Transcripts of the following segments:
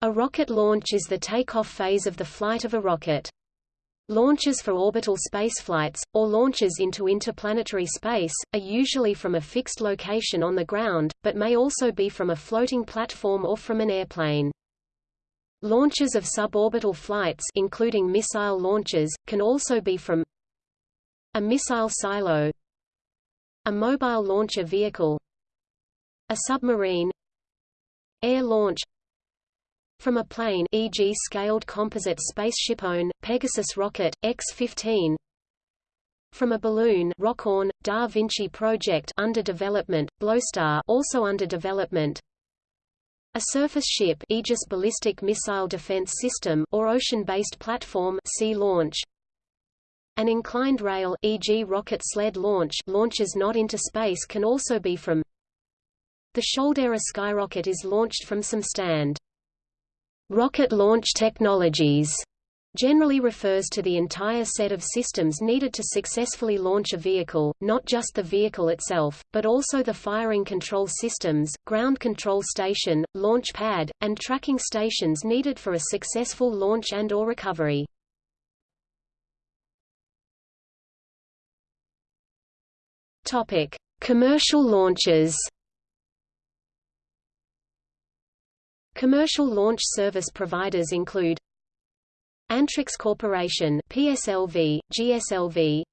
A rocket launch is the takeoff phase of the flight of a rocket. Launches for orbital spaceflights, or launches into interplanetary space, are usually from a fixed location on the ground, but may also be from a floating platform or from an airplane. Launches of suborbital flights including missile launches, can also be from a missile silo a mobile launcher vehicle a submarine air launch from a plane e.g. scaled composite SpaceShipOne, Pegasus rocket, X-15 from a balloon Rockoon, Da Vinci project under development, Bloostar also under development a surface ship Aegis ballistic missile defense system or ocean-based platform sea launch an inclined rail e.g. rocket sled launch launches not into space can also be from the Shoulder skyrocket is launched from some stand Rocket launch technologies generally refers to the entire set of systems needed to successfully launch a vehicle, not just the vehicle itself, but also the firing control systems, ground control station, launch pad, and tracking stations needed for a successful launch and or recovery. Topic: Commercial launches. Commercial launch service providers include Antrix Corporation PSLV, GSLV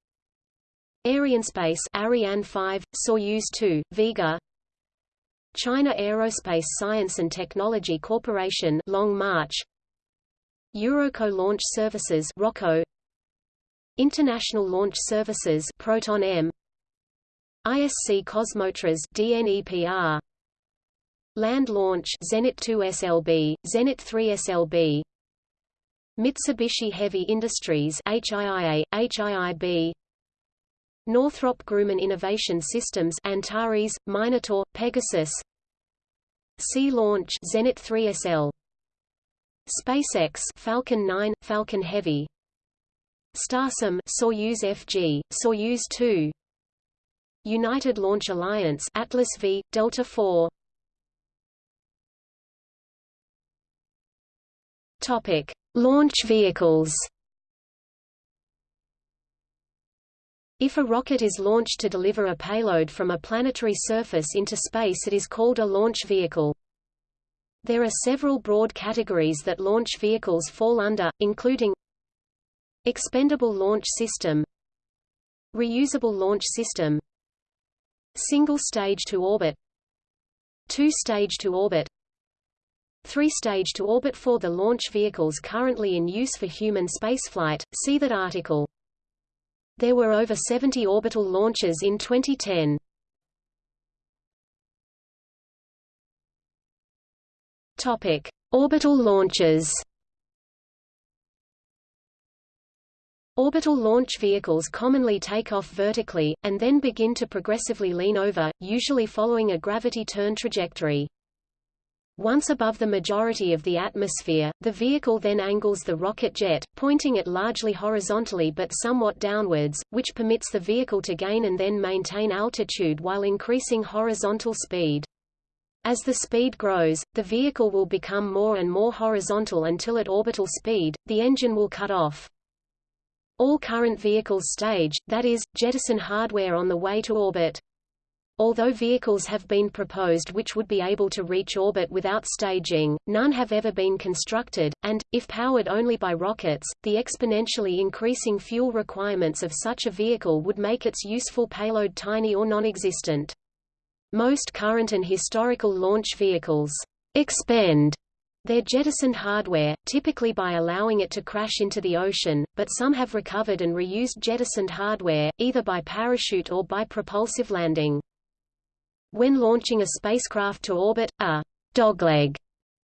Arianespace Ariane 5, Soyuz 2, Vega China Aerospace Science and Technology Corporation Long March Eurockot Launch Services Rokot International Launch Services Proton M ISC Kosmotras DNEPR Land Launch Zenit 2 SLB, Zenit 3 SLB Mitsubishi Heavy Industries HIIA, HIIB Northrop Grumman Innovation Systems Antares, Minotaur, Pegasus. Sea Launch Zenit 3 SL SpaceX Falcon 9, Falcon Heavy. Starsem Soyuz FG, Soyuz 2 United Launch Alliance Atlas V, Delta IV Topic: Launch vehicles. If a rocket is launched to deliver a payload from a planetary surface into space it is called a launch vehicle. There are several broad categories that launch vehicles fall under, including Expendable Launch System Reusable Launch System Single Stage to Orbit Two Stage to Orbit Three-stage to orbit for the launch vehicles currently in use for human spaceflight, see that article. There were over 70 orbital launches in 2010. Topic: Orbital launches. Orbital launch vehicles commonly take off vertically, and then begin to progressively lean over, usually following a gravity turn trajectory. Once above the majority of the atmosphere, the vehicle then angles the rocket jet, pointing it largely horizontally but somewhat downwards, which permits the vehicle to gain and then maintain altitude while increasing horizontal speed. As the speed grows, the vehicle will become more and more horizontal until at orbital speed, the engine will cut off. All current vehicles stage, that is, jettison hardware on the way to orbit. Although vehicles have been proposed which would be able to reach orbit without staging, none have ever been constructed, and, if powered only by rockets, the exponentially increasing fuel requirements of such a vehicle would make its useful payload tiny or non-existent. Most current and historical launch vehicles expend their jettisoned hardware, typically by allowing it to crash into the ocean, but some have recovered and reused jettisoned hardware, either by parachute or by propulsive landing. When launching a spacecraft to orbit, a dogleg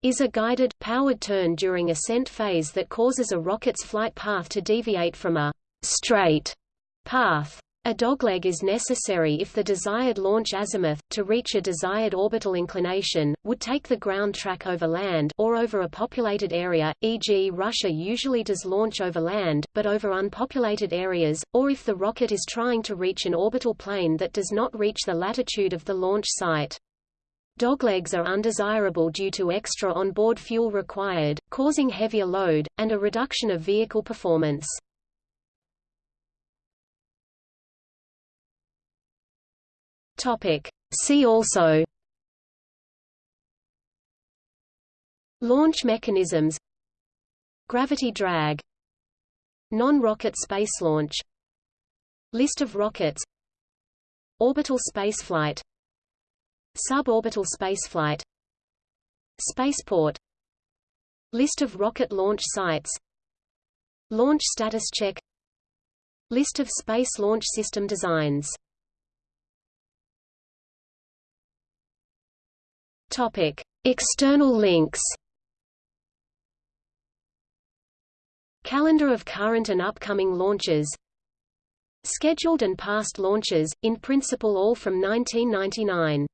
is a guided, powered turn during ascent phase that causes a rocket's flight path to deviate from a straight path. A dogleg is necessary if the desired launch azimuth, to reach a desired orbital inclination, would take the ground track over land or over a populated area, e.g. Russia usually does launch over land, but over unpopulated areas, or if the rocket is trying to reach an orbital plane that does not reach the latitude of the launch site. Doglegs are undesirable due to extra onboard fuel required, causing heavier load, and a reduction of vehicle performance. See also Launch mechanisms Gravity drag Non-rocket space launch List of rockets Orbital spaceflight Suborbital spaceflight Spaceport List of rocket launch sites Launch status check List of Space Launch System designs Topic. External links Calendar of current and upcoming launches Scheduled and past launches, in principle all from 1999